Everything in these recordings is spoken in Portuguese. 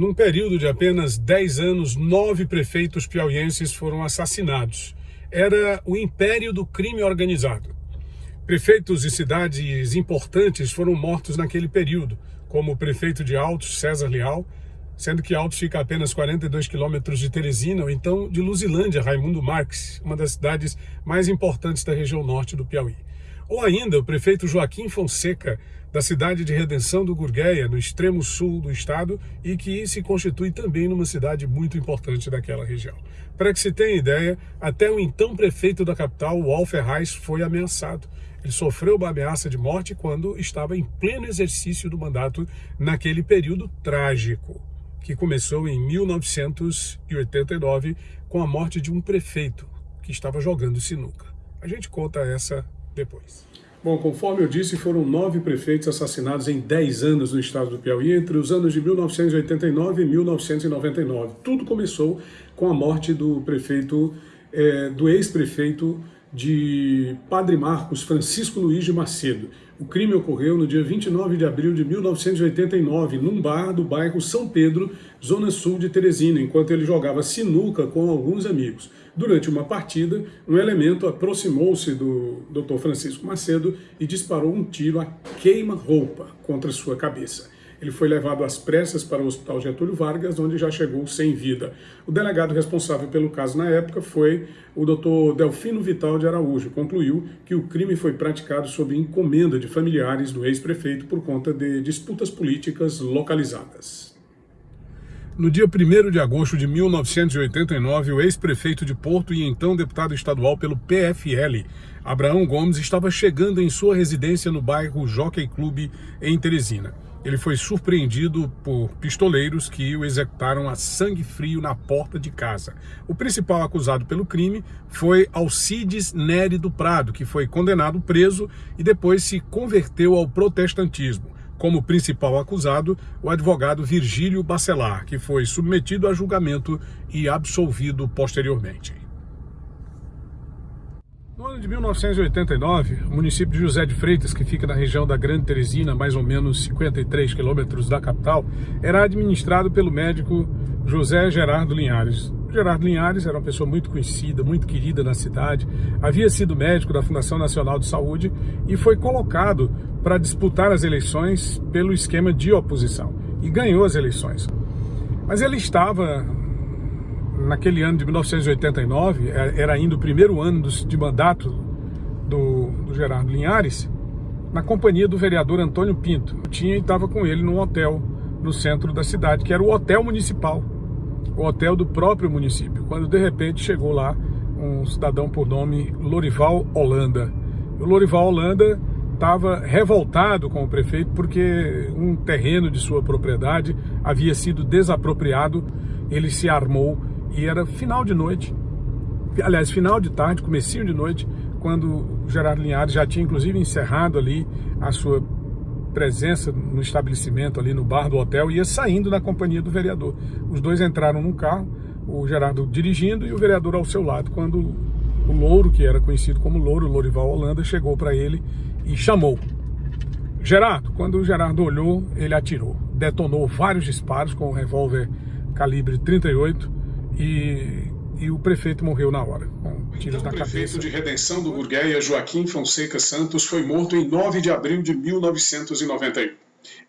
Num período de apenas 10 anos, nove prefeitos piauienses foram assassinados. Era o império do crime organizado. Prefeitos de cidades importantes foram mortos naquele período, como o prefeito de Altos, César Leal, sendo que Altos fica a apenas 42 quilômetros de Teresina, ou então de Luzilândia, Raimundo Marques, uma das cidades mais importantes da região norte do Piauí. Ou ainda o prefeito Joaquim Fonseca, da cidade de Redenção do Gurgueia, no extremo sul do estado, e que se constitui também numa cidade muito importante daquela região. Para que se tenha ideia, até o então prefeito da capital, Wal Ferraz, foi ameaçado. Ele sofreu uma ameaça de morte quando estava em pleno exercício do mandato naquele período trágico, que começou em 1989 com a morte de um prefeito que estava jogando sinuca. A gente conta essa depois. Bom, conforme eu disse, foram nove prefeitos assassinados em 10 anos no estado do Piauí, entre os anos de 1989 e 1999. Tudo começou com a morte do prefeito, é, do ex-prefeito de Padre Marcos Francisco Luiz de Macedo. O crime ocorreu no dia 29 de abril de 1989, num bar do bairro São Pedro, zona sul de Teresina, enquanto ele jogava sinuca com alguns amigos. Durante uma partida, um elemento aproximou-se do Dr. Francisco Macedo e disparou um tiro a queima-roupa contra sua cabeça. Ele foi levado às pressas para o Hospital Getúlio Vargas, onde já chegou sem vida. O delegado responsável pelo caso na época foi o Dr. Delfino Vital de Araújo. Concluiu que o crime foi praticado sob encomenda de familiares do ex-prefeito por conta de disputas políticas localizadas. No dia 1 de agosto de 1989, o ex-prefeito de Porto e então deputado estadual pelo PFL, Abraão Gomes, estava chegando em sua residência no bairro Jockey Clube, em Teresina ele foi surpreendido por pistoleiros que o executaram a sangue frio na porta de casa. O principal acusado pelo crime foi Alcides Neri do Prado, que foi condenado preso e depois se converteu ao protestantismo. Como principal acusado, o advogado Virgílio Bacelar, que foi submetido a julgamento e absolvido posteriormente. No ano de 1989, o município de José de Freitas, que fica na região da Grande Teresina, mais ou menos 53 quilômetros da capital, era administrado pelo médico José Gerardo Linhares. Gerardo Linhares era uma pessoa muito conhecida, muito querida na cidade, havia sido médico da Fundação Nacional de Saúde e foi colocado para disputar as eleições pelo esquema de oposição e ganhou as eleições. Mas ele estava naquele ano de 1989, é, era ainda o primeiro ano de mandato do, do Gerardo Linhares, na companhia do vereador Antônio Pinto. Eu tinha e estava com ele num hotel no centro da cidade, que era o Hotel Municipal, o hotel do próprio município, quando de repente chegou lá um cidadão por nome Lorival Holanda. O Lorival Holanda estava revoltado com o prefeito porque um terreno de sua propriedade havia sido desapropriado, ele se armou e era final de noite, aliás, final de tarde, comecinho de noite, quando Gerardo Linhares já tinha inclusive encerrado ali a sua presença no estabelecimento, ali no bar do hotel, ia saindo na companhia do vereador. Os dois entraram num carro, o Gerardo dirigindo e o vereador ao seu lado, quando o Louro, que era conhecido como Louro, Lourival Holanda, chegou para ele e chamou. Gerardo, quando o Gerardo olhou, ele atirou. Detonou vários disparos com um revólver calibre 38 e, e o prefeito morreu na hora, tiros então, na cabeça. O prefeito de Redenção do Gurgueia, Joaquim Fonseca Santos, foi morto em 9 de abril de 1991.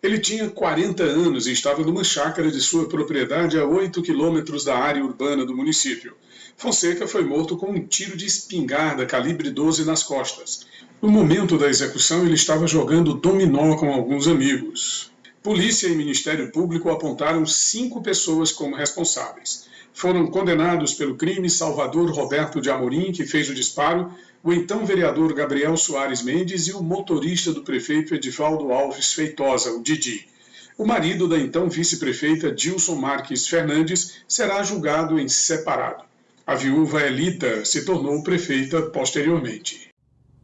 Ele tinha 40 anos e estava numa chácara de sua propriedade a 8 quilômetros da área urbana do município. Fonseca foi morto com um tiro de espingarda calibre 12 nas costas. No momento da execução, ele estava jogando dominó com alguns amigos. Polícia e Ministério Público apontaram cinco pessoas como responsáveis. Foram condenados pelo crime Salvador Roberto de Amorim, que fez o disparo, o então vereador Gabriel Soares Mendes e o motorista do prefeito Edivaldo Alves Feitosa, o Didi. O marido da então vice-prefeita Dilson Marques Fernandes será julgado em separado. A viúva Elita se tornou prefeita posteriormente.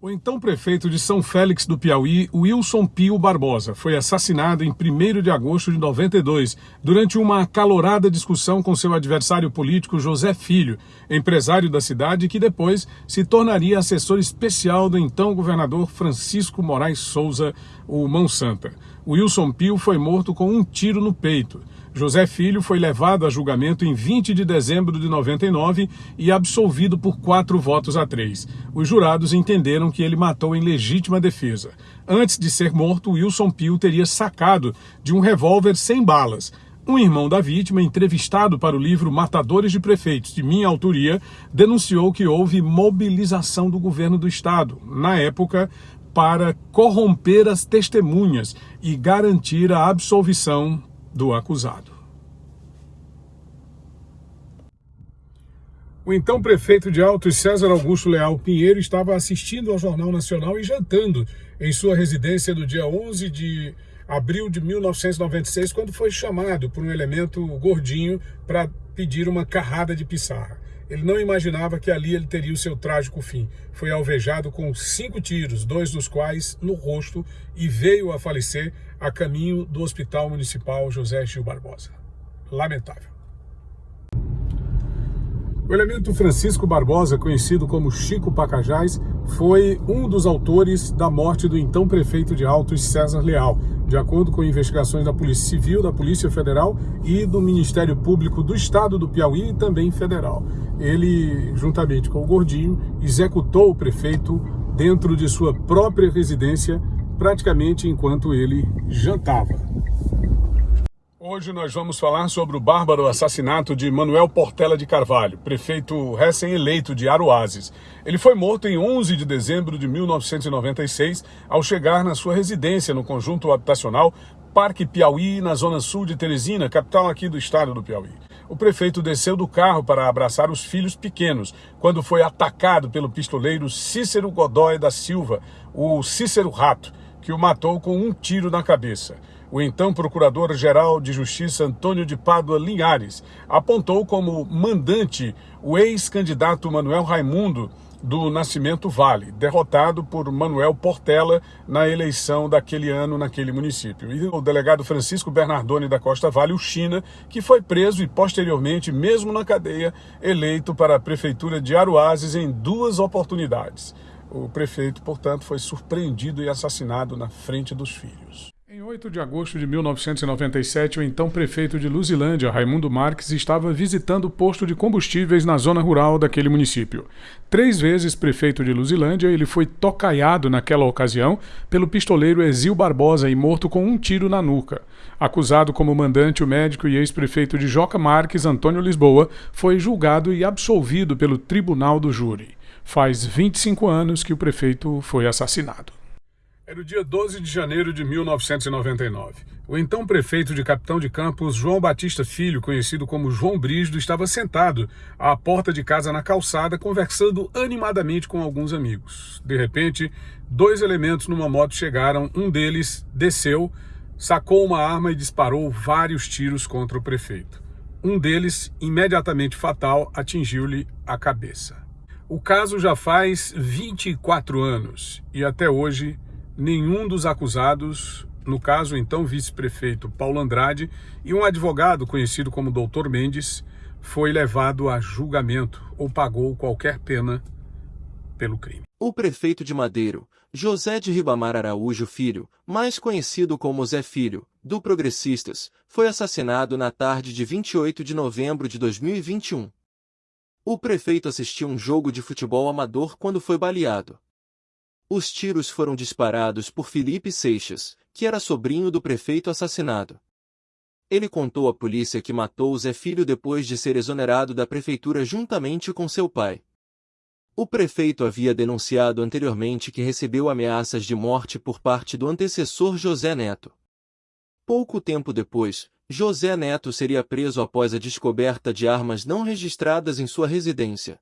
O então prefeito de São Félix do Piauí, Wilson Pio Barbosa, foi assassinado em 1 de agosto de 92, durante uma acalorada discussão com seu adversário político José Filho, empresário da cidade que depois se tornaria assessor especial do então governador Francisco Moraes Souza, o Mão Santa. Wilson Pio foi morto com um tiro no peito. José Filho foi levado a julgamento em 20 de dezembro de 99 e absolvido por quatro votos a três. Os jurados entenderam que ele matou em legítima defesa. Antes de ser morto, Wilson Pio teria sacado de um revólver sem balas. Um irmão da vítima, entrevistado para o livro Matadores de Prefeitos, de minha autoria, denunciou que houve mobilização do governo do estado, na época, para corromper as testemunhas e garantir a absolvição do acusado. O então prefeito de Altos, César Augusto Leal Pinheiro, estava assistindo ao Jornal Nacional e jantando em sua residência no dia 11 de abril de 1996, quando foi chamado por um elemento gordinho para pedir uma carrada de pissarra. Ele não imaginava que ali ele teria o seu trágico fim. Foi alvejado com cinco tiros, dois dos quais no rosto, e veio a falecer a caminho do Hospital Municipal José Gil Barbosa. Lamentável. O elemento Francisco Barbosa, conhecido como Chico Pacajás, foi um dos autores da morte do então prefeito de Altos, César Leal, de acordo com investigações da Polícia Civil, da Polícia Federal e do Ministério Público do Estado do Piauí e também federal. Ele, juntamente com o Gordinho, executou o prefeito dentro de sua própria residência, praticamente enquanto ele jantava. Hoje nós vamos falar sobre o bárbaro assassinato de Manuel Portela de Carvalho, prefeito recém-eleito de Aruazes. Ele foi morto em 11 de dezembro de 1996, ao chegar na sua residência no conjunto habitacional Parque Piauí, na zona sul de Teresina, capital aqui do estado do Piauí. O prefeito desceu do carro para abraçar os filhos pequenos, quando foi atacado pelo pistoleiro Cícero Godoy da Silva, o Cícero Rato, que o matou com um tiro na cabeça o então Procurador-Geral de Justiça Antônio de Pádua Linhares apontou como mandante o ex-candidato Manuel Raimundo do Nascimento Vale, derrotado por Manuel Portela na eleição daquele ano naquele município. E o delegado Francisco Bernardoni da Costa Vale, o China, que foi preso e posteriormente, mesmo na cadeia, eleito para a prefeitura de Aruazes em duas oportunidades. O prefeito, portanto, foi surpreendido e assassinado na frente dos filhos. Em 8 de agosto de 1997, o então prefeito de Luzilândia, Raimundo Marques, estava visitando o posto de combustíveis na zona rural daquele município. Três vezes prefeito de Luzilândia, ele foi tocaiado naquela ocasião pelo pistoleiro Exil Barbosa e morto com um tiro na nuca. Acusado como mandante, o médico e ex-prefeito de Joca Marques, Antônio Lisboa, foi julgado e absolvido pelo Tribunal do Júri. Faz 25 anos que o prefeito foi assassinado. Era o dia 12 de janeiro de 1999. O então prefeito de Capitão de Campos, João Batista Filho, conhecido como João Brígido, estava sentado à porta de casa na calçada, conversando animadamente com alguns amigos. De repente, dois elementos numa moto chegaram, um deles desceu, sacou uma arma e disparou vários tiros contra o prefeito. Um deles, imediatamente fatal, atingiu-lhe a cabeça. O caso já faz 24 anos e até hoje nenhum dos acusados, no caso então vice-prefeito Paulo Andrade e um advogado conhecido como Doutor Mendes, foi levado a julgamento ou pagou qualquer pena pelo crime. O prefeito de Madeiro, José de Ribamar Araújo Filho, mais conhecido como Zé Filho, do Progressistas, foi assassinado na tarde de 28 de novembro de 2021. O prefeito assistiu um jogo de futebol amador quando foi baleado. Os tiros foram disparados por Felipe Seixas, que era sobrinho do prefeito assassinado. Ele contou à polícia que matou Zé Filho depois de ser exonerado da prefeitura juntamente com seu pai. O prefeito havia denunciado anteriormente que recebeu ameaças de morte por parte do antecessor José Neto. Pouco tempo depois, José Neto seria preso após a descoberta de armas não registradas em sua residência.